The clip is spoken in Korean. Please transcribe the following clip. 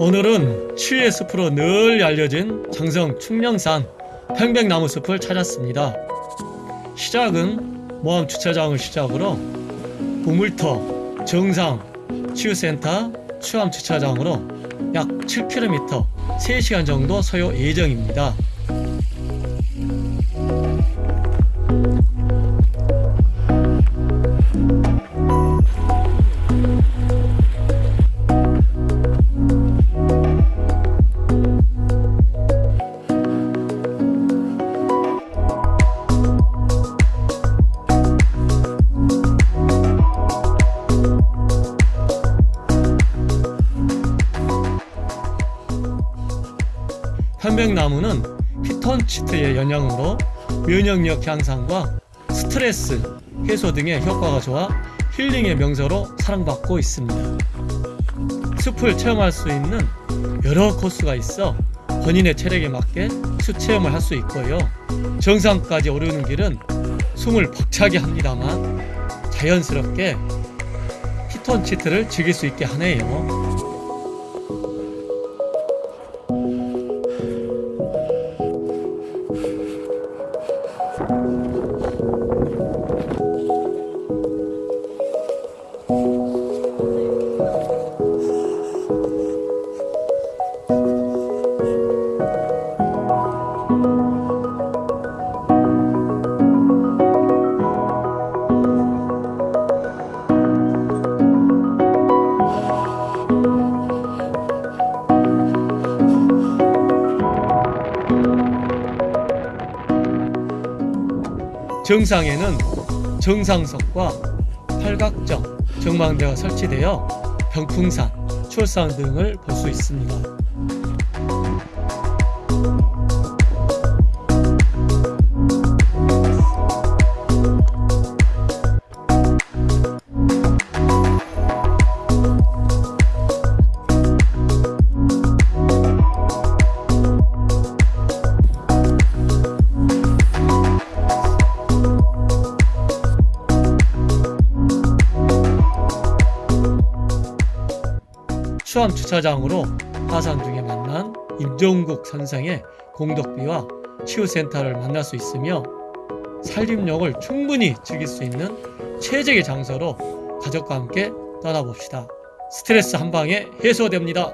오늘은 치유의 숲으로 늘 알려진 장성 충령산 평백나무 숲을 찾았습니다. 시작은 모암 주차장을 시작으로 우물터, 정상, 치유센터, 추암 주차장으로 약 7km, 3시간 정도 소요 예정입니다. 편백나무는 피톤치트의 영향으로 면역력 향상과 스트레스 해소 등의 효과가 좋아 힐링의 명소로 사랑받고 있습니다. 숲을 체험할 수 있는 여러 코스가 있어 본인의 체력에 맞게 숲 체험을 할 수 있고요. 정상까지 오르는 길은 숨을 벅차게 합니다만 자연스럽게 피톤치트를 즐길 수 있게 하네요. Thank you. 정상에는 정상석과 팔각정, 정망대가 설치되어 병풍산, 출산 등을 볼 수 있습니다. 수암 주차장으로 하산 중에 만난 임종국 선생의 공덕비와 치유센터를 만날 수 있으며 산림욕을 충분히 즐길 수 있는 최적의 장소로 가족과 함께 떠나봅시다. 스트레스 한 방에 해소됩니다.